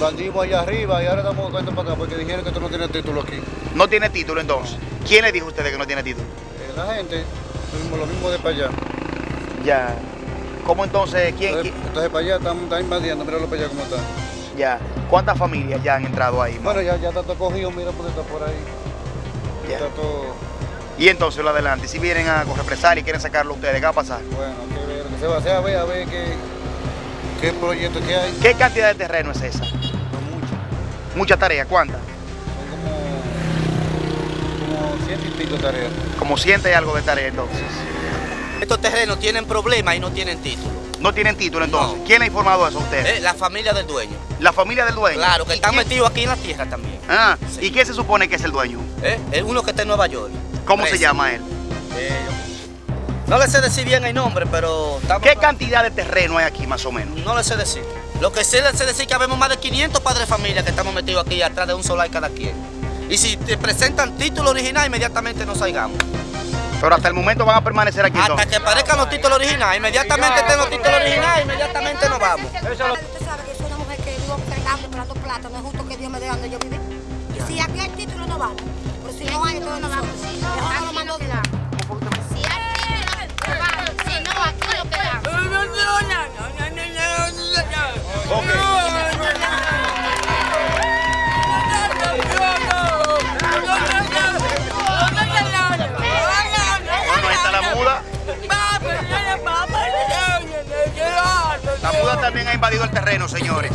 Bandimos allá arriba y ahora estamos buscando para acá porque dijeron que tú no tienes título aquí. No tiene título entonces. ¿Quién le dijo a ustedes que no tiene título? Eh, la gente, lo mismo, lo mismo de para allá. Ya. ¿Cómo entonces? ¿Quién? Entonces, quién- entonces para allá están, están invadiendo, míralo para allá cómo está. Ya. ¿Cuántas familias ya han entrado ahí? Bueno, ya, ya está todo cogido, mira porque está por ahí. Ya. Está todo, Y entonces lo adelante. Si vienen a con represalia y quieren sacarlo ustedes, ¿qué va a pasar? bueno, que ver, que se va a hacer, a ver, a ver qué, qué proyecto que hay. ¿Qué cantidad de terreno es esa? No mucho. Mucha tarea. ¿Cuántas? Son como, como ciento y pico tareas. Como siente y algo de tarea entonces. Estos terrenos tienen problemas y no tienen título. No tienen título entonces. No. ¿Quién le ha informado eso a ustedes? Eh, la familia del dueño. La familia del dueño. Claro, que ¿Y están metidos aquí en la tierra también. Ah, Sí. ¿y quién se supone que es el dueño? Eh, Es uno que está en Nueva York. ¿Cómo se llama él? Eh, no le sé decir bien el nombre, pero estamos- ¿Qué cantidad de terreno hay aquí más o menos? No le sé decir. Lo que sí le sé decir es que habemos más de 500 padres de familia que estamos metidos aquí atrás de un solar cada quien. Y si te presentan título original, inmediatamente nos salgamos. Pero hasta el momento van a permanecer aquí Hasta que parezcan los títulos originales, inmediatamente los títulos originales, inmediatamente nos vamos. Usted sabe que soy una mujer que vivo fregando, esperando plata. No es justo que Dios me dé donde yo viví. Y si aquí hay título, no vamos. Pero si no hay, entonces no vamos. Mejor no lo mando también ha invadido el terreno, señores.